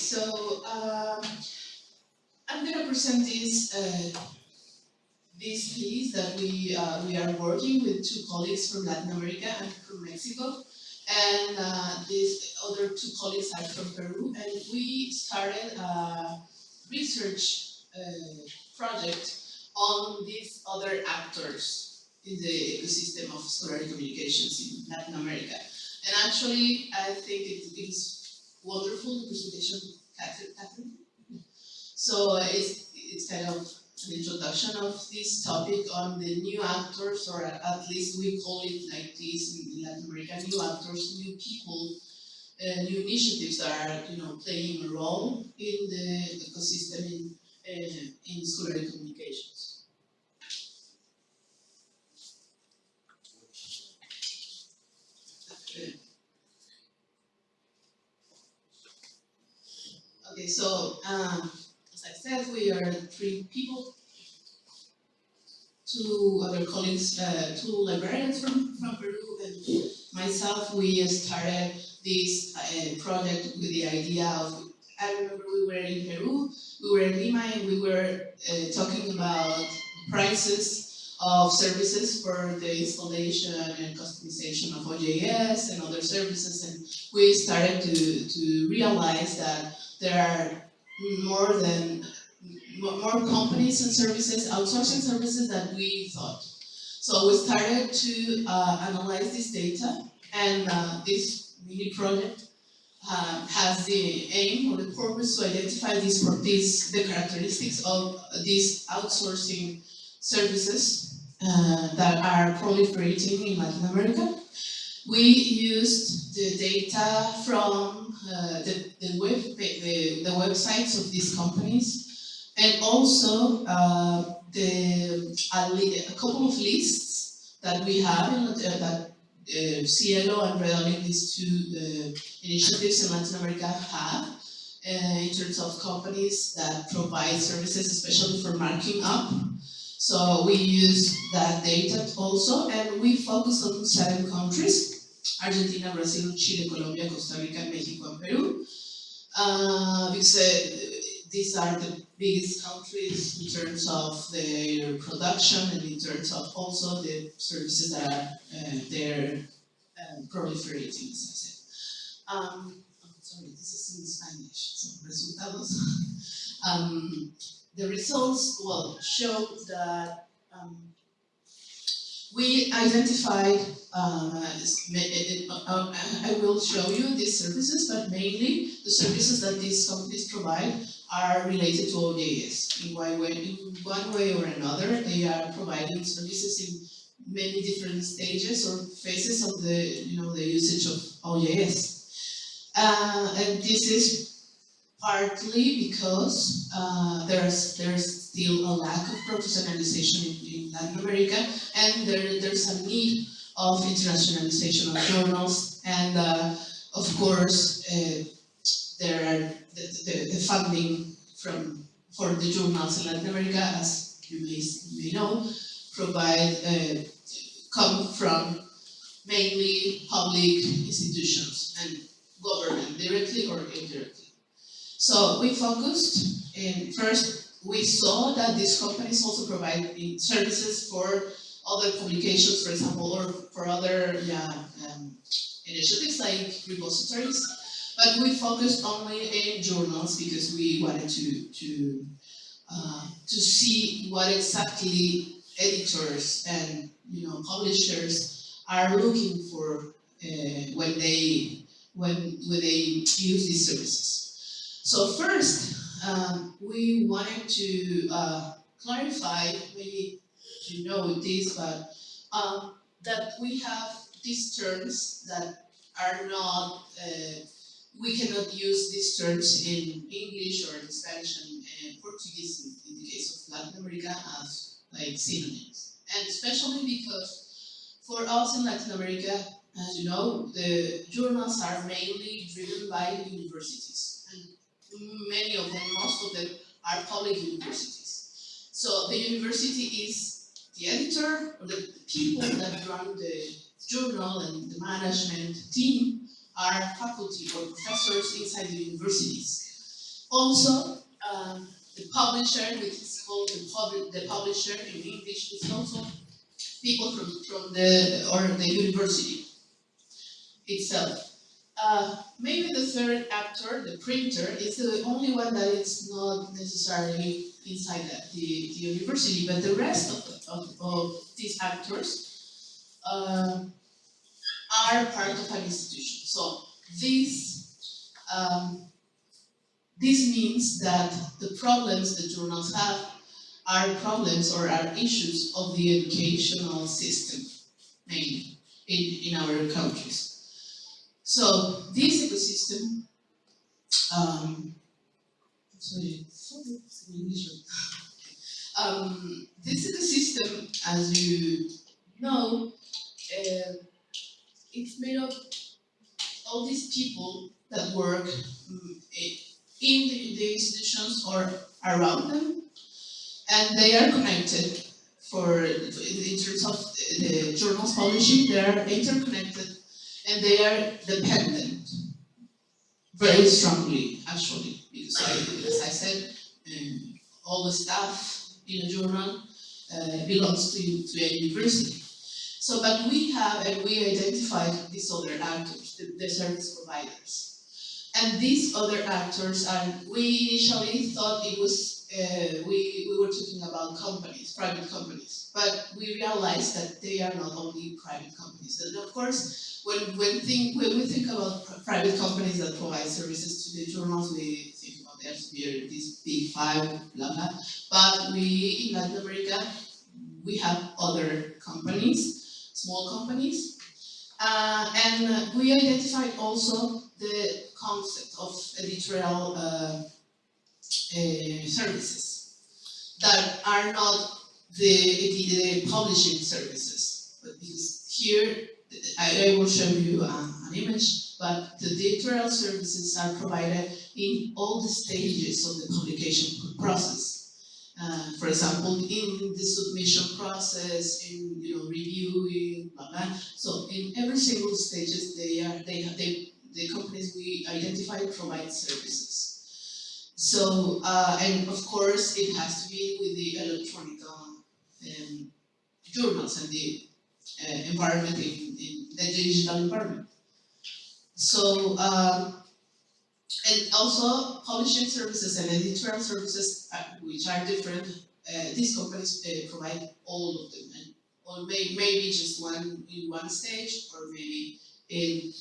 so um, I'm gonna present this uh, this piece that we uh, we are working with two colleagues from Latin America and from Mexico, and uh, these other two colleagues are from Peru, and we started a research uh, project on these other actors in the ecosystem of scholarly communications in Latin America. And actually, I think it, is wonderful, presentation, Catherine. So it's, it's kind of an introduction of this topic on the new actors, or at least we call it like this in Latin America, new actors, new people, uh, new initiatives that are, you know, playing a role in the ecosystem in, uh, in scholarly communications. So um, as I said, we are three people, two other colleagues, uh, two librarians from, from Peru, and myself. We started this uh, project with the idea of, I remember we were in Peru, we were in Lima, and we were uh, talking about prices of services for the installation and customization of OJS and other services, and we started to, to realize that there are more than more companies and services, outsourcing services than we thought. So we started to uh, analyze this data and uh, this mini project uh, has the aim or the purpose to identify these, these the characteristics of these outsourcing services uh, that are proliferating in Latin America. We used the data from uh, the, the, web, the, the websites of these companies and also uh, the, a, a, couple of lists that we have in, uh, that uh, SciELO and Redalyc, these two uh, initiatives in Latin America have uh, in terms of companies that provide services, especially for marking up. So we use that data also, and we focus on seven countries. Argentina, Brazil, Chile, Colombia, Costa Rica, Mexico, and Peru. Uh, because uh, these are the biggest countries in terms of their production and in terms of also the services that are uh, they're um, proliferating, as I said. Um, oh, sorry, this is in Spanish, so resultados. um, the results, well, show that um, we identified, uh, I will show you these services, but mainly the services that these companies provide are related to OJS. In one way, in one way or another, they are providing services in many different stages or phases of the, you know, the usage of OJS. Uh, and this is partly because uh, there's there's still a lack of professionalization in, in Latin America, and there, there's a need of internationalization of journals, and uh, of course, uh, there are the, the, the, funding from for the journals in Latin America, as you may, you may know, provide uh, come from mainly public institutions and government directly or indirectly. So we focused in first we saw that these companies also provide services for other publications, for example, or for other yeah, um, initiatives like repositories. But we focused only in journals because we wanted to to uh, to see what exactly editors and you know publishers are looking for uh, when they when when they use these services. So first, um, we wanted to uh, clarify, maybe you know this, but um, that we have these terms that are not, uh, we cannot use these terms in English or in Spanish and, and Portuguese in, in, the case of Latin America as like synonyms. And especially because for us in Latin America, as you know, the journals are mainly driven by universities many of them, most of them, are public universities. So the university is the editor, or the people that run the journal and the management team are faculty or professors inside the universities. Also, um, the publisher, which is called the, pub- the publisher in English, is also people from, from the or the university itself. Uh, maybe the third actor, the printer, is the only one that is not necessarily inside the, the, the university, but the rest of, the, of, of these actors uh, are part of an institution. So this um, this means that the problems that journals have are problems or are issues of the educational system, mainly in, in our countries. So this ecosystem, um, sorry, um, this ecosystem, as you know, uh, it's made of all these people that work mm, in the, the institutions or around them, and they are connected for in terms of the journals publishing, they are interconnected and they are dependent very strongly, actually, because I, as I said, um, all the staff in a journal uh, belongs to, to a university. So, but we have and we identified these other actors, the, the service providers. And these other actors are, we initially thought it was, uh, we, we were talking about companies, private companies, but we realized that they are not only private companies. And of course, when, when, think, when we think about pr private companies that provide services to the journals, we think about Elsevier, these big five, blah, blah. But we, in Latin America, we have other companies, small companies, uh, and we identified also the concept of editorial uh, uh, services that are not the, the publishing services, but because here I, I will show you an image, but the editorial services are provided in all the stages of the publication process. Uh, for example, in the submission process, in you know reviewing, blah, blah. So in every single stages, they are they they the companies we identify provide services. So uh, and of course, it has to be with the electronic um, journals and the uh, environment in, in, the digital environment. So um, and also publishing services and editorial services, uh, which are different, uh, these companies uh, provide all of them, and or may, maybe just one in one stage, or maybe in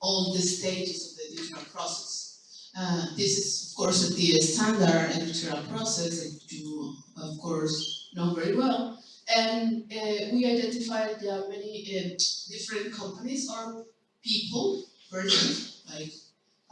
all the stages of the editorial process. Uh, this is, of course, the standard editorial process that you, of course, know very well. And uh, we identified there are many uh, different companies or people, persons, like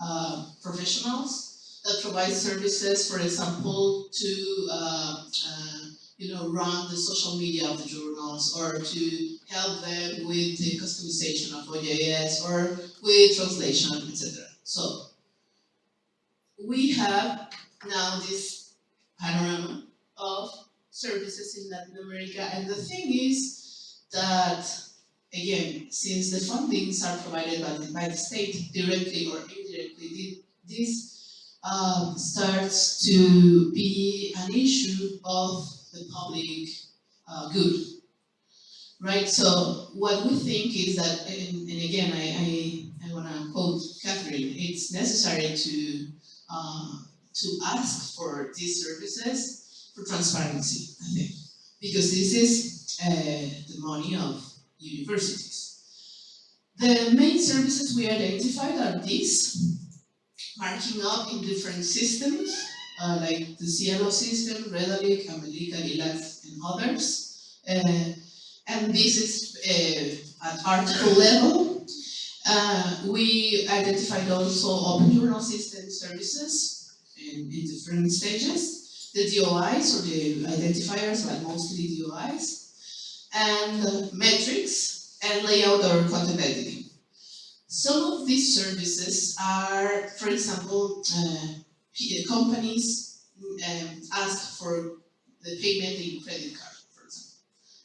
uh, professionals that provide services, for example, to uh, uh, you know run the social media of the journals or to help them with the customization of OJS or with translation, etc. So we have now this panorama of services in Latin America, and the thing is that again, since the fundings are provided by the, by the state directly or indirectly, this um, starts to be an issue of the public uh, good. Right, so what we think is that, and, and again, I, I, quote Catherine, it's necessary to, uh, to ask for these services for transparency, I think, because this is uh, the money of universities. The main services we identified are these, marking up in different systems, uh, like the SciELO system, Redalyc, Amelica, Lilac, and others. Uh, and this is uh, at article level. Uh, we identified also open journal system services in, in different stages. The DOIs, or the identifiers, but mostly DOIs, and metrics, and layout or content editing. Some of these services are, for example, uh, companies um, ask for the payment in credit card.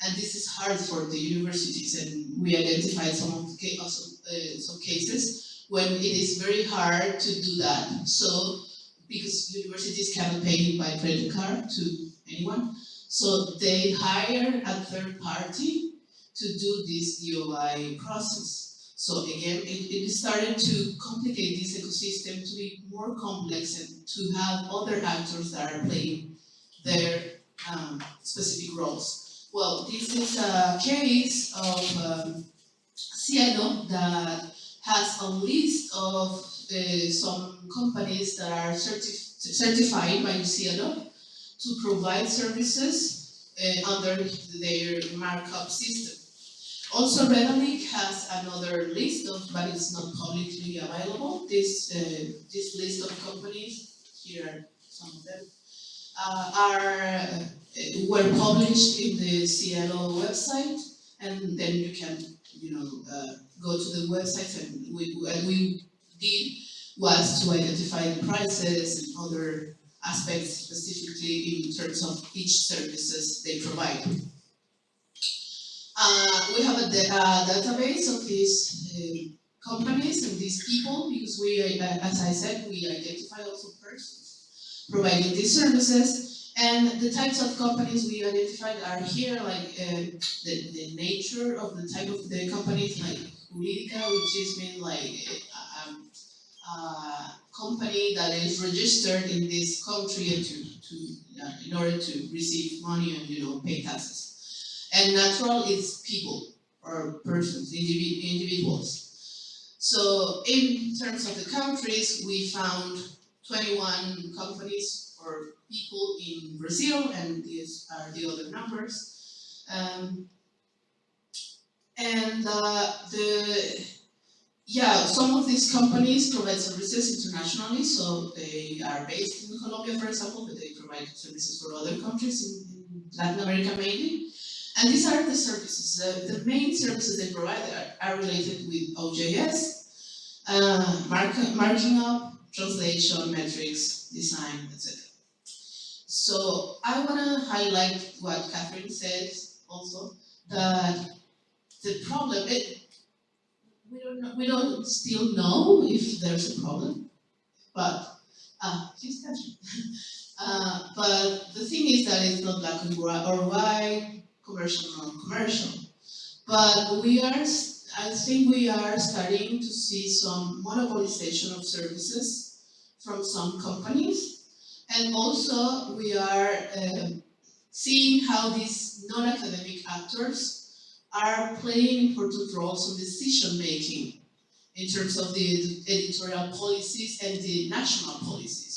And this is hard for the universities, and we identified some of the also, uh, some cases when it is very hard to do that. So because universities cannot pay by credit card to anyone. So they hire a third party to do this DOI process. So again, it, it started to complicate this ecosystem to be more complex and to have other actors that are playing their um, specific roles. Well, this is a case of um, SciELO that has a list of uh, some companies that are certi certified by SciELO to provide services uh, under their markup system. Also, Redalyc has another list of, but it's not publicly available. This uh, this list of companies here are some of them are uh, were published in the SciELO website, and then you can you know uh, go to the website and we and we did was to identify the prices and other aspects specifically in terms of each services they provide. Uh, we have a, database of these uh, companies and these people because we, uh, as I said, we identify also persons providing these services and the types of companies we identified are here like uh, the, the nature of the type of the companies like Jurídica, which is mean like a, um, uh, company that is registered in this country to, to uh, in order to receive money and you know pay taxes. And natural is people or persons, individ individuals. So in terms of the countries, we found 21 companies or people in Brazil, and these are the other numbers. Um, and uh, the yeah, some of these companies provide services internationally, so they are based in Colombia, for example, but they provide services for other countries in, in Latin America mainly. And these are the services. Uh, the main services they provide are, are related with OJS, uh, mark, marking up, translation, metrics, design, etc. So I want to highlight what Catherine said also, that the problem, it, we don't know, we don't still know if there's a problem, but uh, she's catching. uh, but the thing is that it's not black and white or white, commercial non-commercial. But we are, I think we are starting to see some monopolization of services from some companies, and also we are uh, seeing how these non-academic actors are playing important roles in decision making in terms of the editorial policies and the national policies.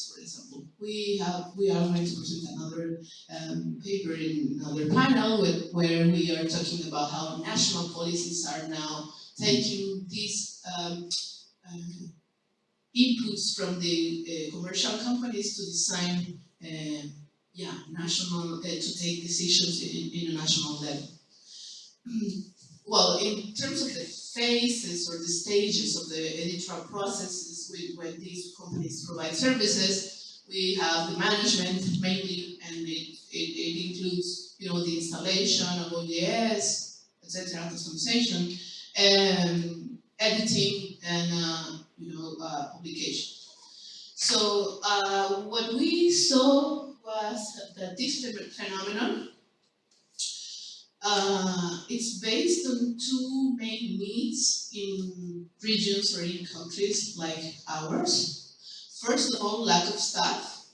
We have we are going to present another um, paper in another panel with, where we are talking about how national policies are now taking these um, uh, inputs from the uh, commercial companies to design uh, yeah, national, uh, to take decisions in, in a national level. well, in terms of the phases or the stages of the editorial processes when these companies provide services, we have the management mainly, and it, it, it includes, you know, the installation of OJS, etc., customization, and editing, and, uh, you know, uh, publication. So uh, what we saw was that this phenomenon uh, it's based on two main needs in regions or in countries like ours. First of all, lack of staff,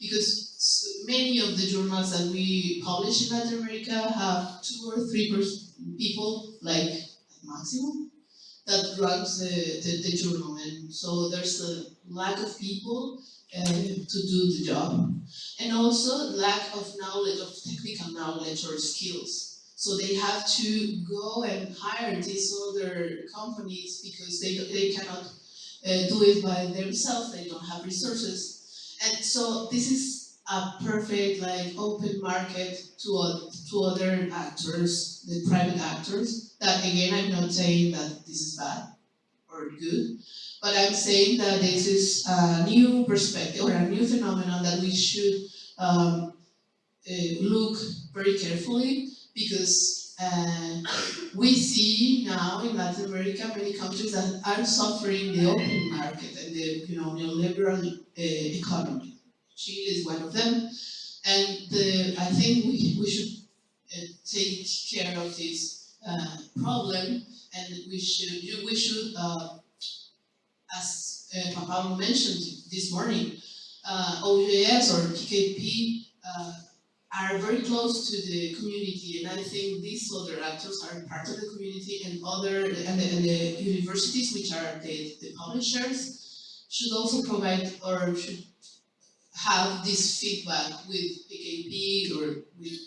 because many of the journals that we publish in Latin America have two or three people, like maximum, that runs the, the, the, journal. And so there's a lack of people uh, to do the job. And also lack of knowledge, of technical knowledge or skills. So they have to go and hire these other companies because they, they cannot uh, do it by themselves, they don't have resources. And so this is a perfect like open market to, to other actors, the private actors, that again I'm not saying that this is bad or good, but I'm saying that this is a new perspective or a new phenomenon that we should um, uh, look very carefully because uh, we see now in Latin America many countries that are suffering the open market and the you know neoliberal uh, economy. Chile is one of them, and the, I think we, we should uh, take care of this uh, problem, and we should we should uh, as uh, Pablo mentioned this morning, uh, OJS or PKP are very close to the community, and I think these other actors are part of the community, and other and the, and the universities, which are the, the publishers, should also provide or should have this feedback with PKP or with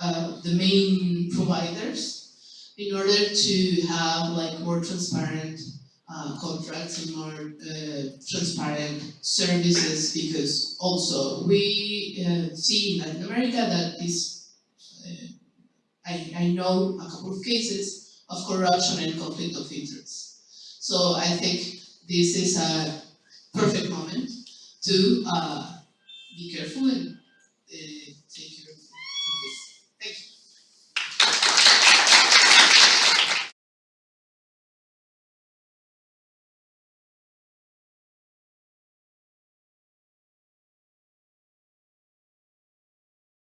uh, the main providers in order to have like more transparent uh, contracts and more uh, transparent services because also we uh, see in Latin America that this uh, I, I know a couple of cases of corruption and conflict of interest. So I think this is a perfect moment to uh, be careful and uh,